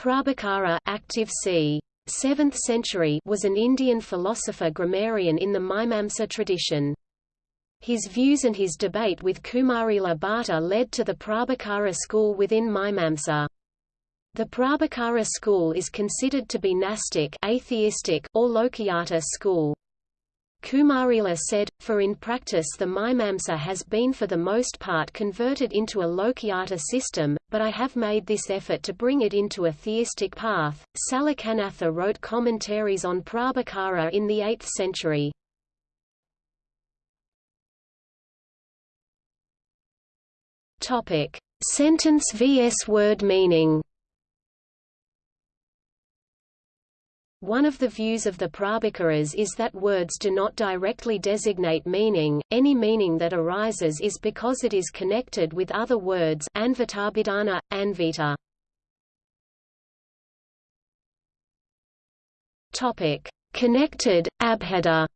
Prabhakara active c. 7th century was an Indian philosopher grammarian in the Mimamsa tradition. His views and his debate with Kumarila Bhatta led to the Prabhakara school within Mimamsa. The Prabhakara school is considered to be Nastic atheistic or Lokayata school. Kumarila said, for in practice the Mimamsa has been for the most part converted into a Lokayata system, but I have made this effort to bring it into a theistic path. Salikanatha wrote commentaries on Prabhakara in the 8th century. Topic: Sentence vs word meaning. One of the views of the Prabhakaras is that words do not directly designate meaning, any meaning that arises is because it is connected with other words anvitabhidhana, anvita. Topic: Connected, abheda.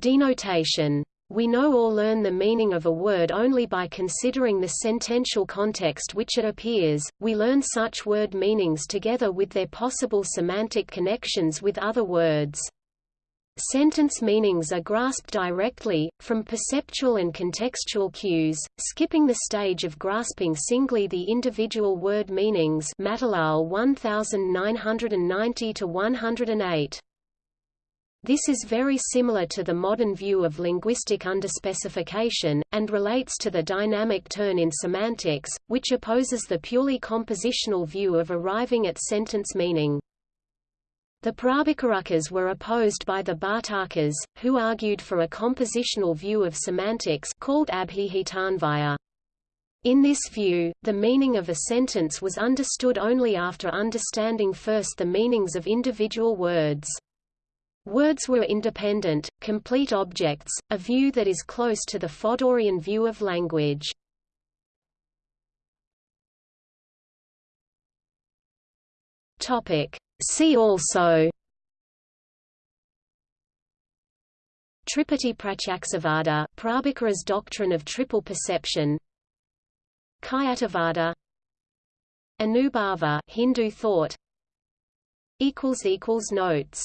Denotation we know or learn the meaning of a word only by considering the sentential context which it appears, we learn such word meanings together with their possible semantic connections with other words. Sentence meanings are grasped directly, from perceptual and contextual cues, skipping the stage of grasping singly the individual word meanings Matilal 1990-108. This is very similar to the modern view of linguistic underspecification, and relates to the dynamic turn in semantics, which opposes the purely compositional view of arriving at sentence meaning. The Prabhakaras were opposed by the Bhartakas, who argued for a compositional view of semantics called Abhihitanvaya. In this view, the meaning of a sentence was understood only after understanding first the meanings of individual words. Words were independent, complete objects, a view that is close to the Fodorian view of language. See also Triputi Pratyaksavada Prabhakara's doctrine of triple perception Khyativada Anubhava Hindu thought equals equals Notes